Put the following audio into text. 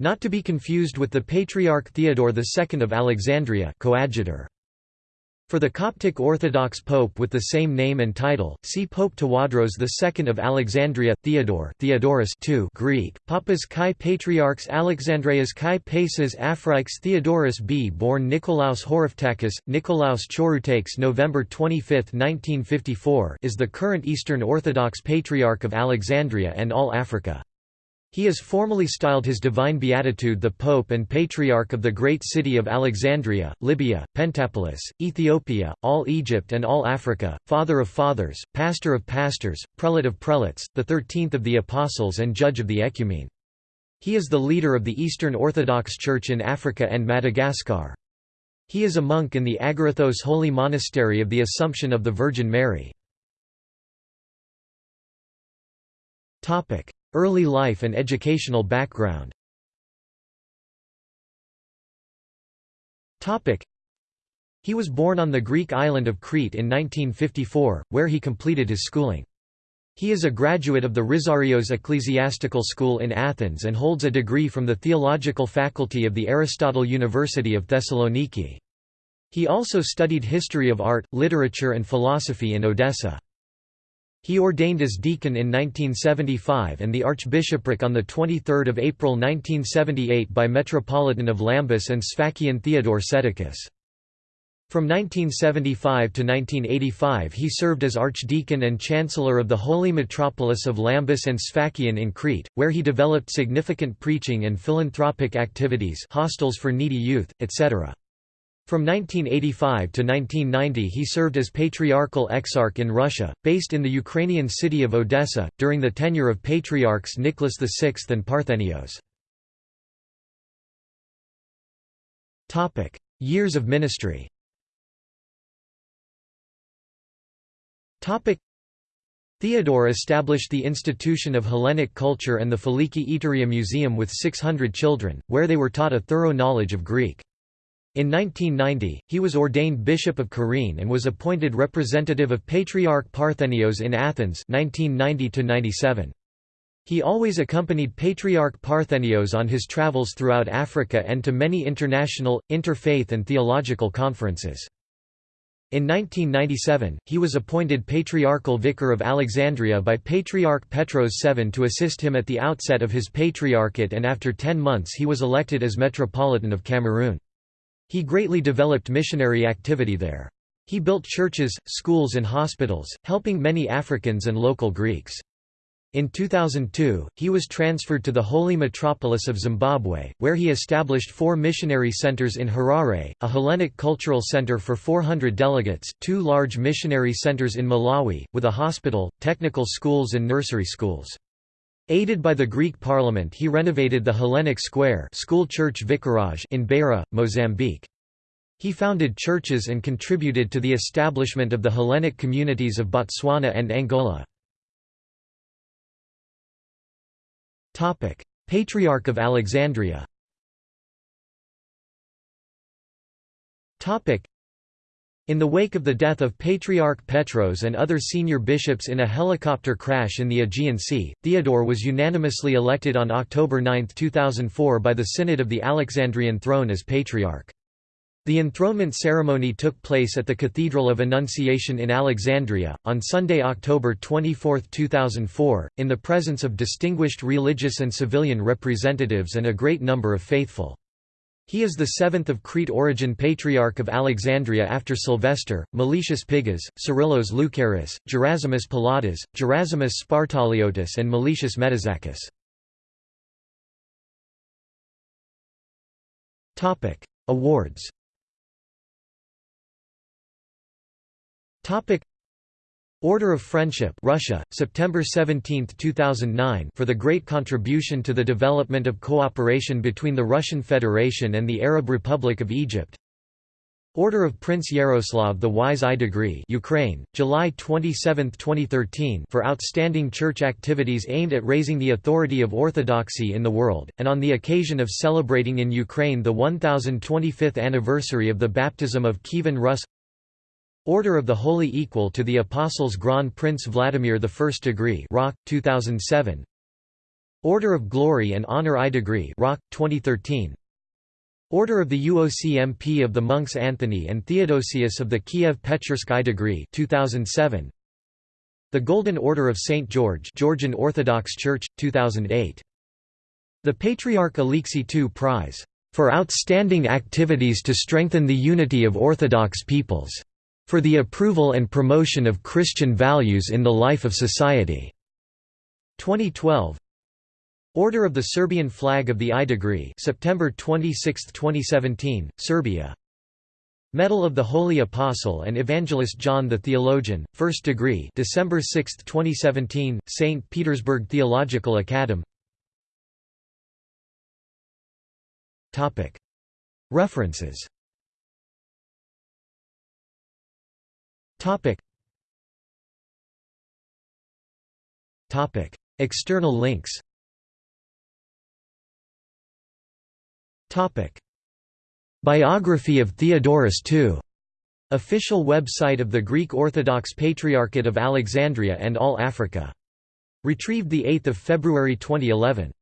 Not to be confused with the Patriarch Theodore II of Alexandria coadjutor. For the Coptic Orthodox Pope with the same name and title, see Pope Tawadros II of Alexandria, Theodore Theodorus II Greek, Papas Kai Patriarchs Alexandrias Kai Paces Aphrikes Theodorus B. Born Nikolaos Horoftakis, Nikolaos Chorutakes November 25, 1954 is the current Eastern Orthodox Patriarch of Alexandria and all Africa. He is formally styled His Divine Beatitude the Pope and Patriarch of the great city of Alexandria, Libya, Pentapolis, Ethiopia, all Egypt and all Africa, Father of Fathers, Pastor of Pastors, Prelate of Prelates, the Thirteenth of the Apostles and Judge of the Ecumene. He is the leader of the Eastern Orthodox Church in Africa and Madagascar. He is a monk in the Agarathos Holy Monastery of the Assumption of the Virgin Mary. Early life and educational background He was born on the Greek island of Crete in 1954, where he completed his schooling. He is a graduate of the Rizarios Ecclesiastical School in Athens and holds a degree from the Theological Faculty of the Aristotle University of Thessaloniki. He also studied history of art, literature and philosophy in Odessa. He ordained as deacon in 1975 and the archbishopric on 23 April 1978 by Metropolitan of Lambus and Sfakion Theodore Setikis. From 1975 to 1985 he served as archdeacon and chancellor of the Holy Metropolis of Lambus and Sfakion in Crete, where he developed significant preaching and philanthropic activities hostels for needy youth, etc. From 1985 to 1990 he served as Patriarchal Exarch in Russia, based in the Ukrainian city of Odessa, during the tenure of Patriarchs Nicholas VI and Parthenios. Years of ministry Theodore established the Institution of Hellenic Culture and the Filiki Eteria Museum with 600 children, where they were taught a thorough knowledge of Greek. In 1990, he was ordained Bishop of Kyrene and was appointed representative of Patriarch Parthenios in Athens 1990 He always accompanied Patriarch Parthenios on his travels throughout Africa and to many international, interfaith and theological conferences. In 1997, he was appointed Patriarchal Vicar of Alexandria by Patriarch Petros VII to assist him at the outset of his patriarchate and after ten months he was elected as Metropolitan of Cameroon. He greatly developed missionary activity there. He built churches, schools and hospitals, helping many Africans and local Greeks. In 2002, he was transferred to the Holy Metropolis of Zimbabwe, where he established four missionary centers in Harare, a Hellenic cultural center for 400 delegates, two large missionary centers in Malawi, with a hospital, technical schools and nursery schools. Aided by the Greek parliament he renovated the Hellenic Square school church vicarage in Beira, Mozambique. He founded churches and contributed to the establishment of the Hellenic communities of Botswana and Angola. Patriarch of Alexandria in the wake of the death of Patriarch Petros and other senior bishops in a helicopter crash in the Aegean Sea, Theodore was unanimously elected on October 9, 2004 by the Synod of the Alexandrian throne as Patriarch. The enthronement ceremony took place at the Cathedral of Annunciation in Alexandria, on Sunday, October 24, 2004, in the presence of distinguished religious and civilian representatives and a great number of faithful. He is the seventh of Crete origin Patriarch of Alexandria after Sylvester, Meletius Pigas, Cyrillos Lucaris, Gerasimus Pilatus, Gerasimus Spartaliotis and Meletius Metaxakis. Awards Order of Friendship Russia, September 17, 2009 for the great contribution to the development of cooperation between the Russian Federation and the Arab Republic of Egypt. Order of Prince Yaroslav the Wise I degree Ukraine, July 27, 2013 for outstanding church activities aimed at raising the authority of Orthodoxy in the world, and on the occasion of celebrating in Ukraine the 1025th anniversary of the baptism of Kievan Rus Order of the Holy Equal to the Apostles Grand Prince Vladimir I degree Rock, 2007 Order of Glory and Honor I degree Rock, 2013 Order of the UOCMP of the monks Anthony and Theodosius of the Kiev-Pechersk I degree 2007 The Golden Order of St. George Georgian Orthodox Church, 2008 The Patriarch Alexei II Prize, "...for outstanding activities to strengthen the unity of Orthodox peoples. For the approval and promotion of Christian values in the life of society." 2012 Order of the Serbian Flag of the I degree September 26, 2017, Serbia Medal of the Holy Apostle and Evangelist John the Theologian, First Degree December 6, 2017, St. Petersburg Theological Academy References External links Biography of Theodorus II. Official website of the Greek Orthodox Patriarchate of Alexandria and All Africa. Retrieved 8 February 2011.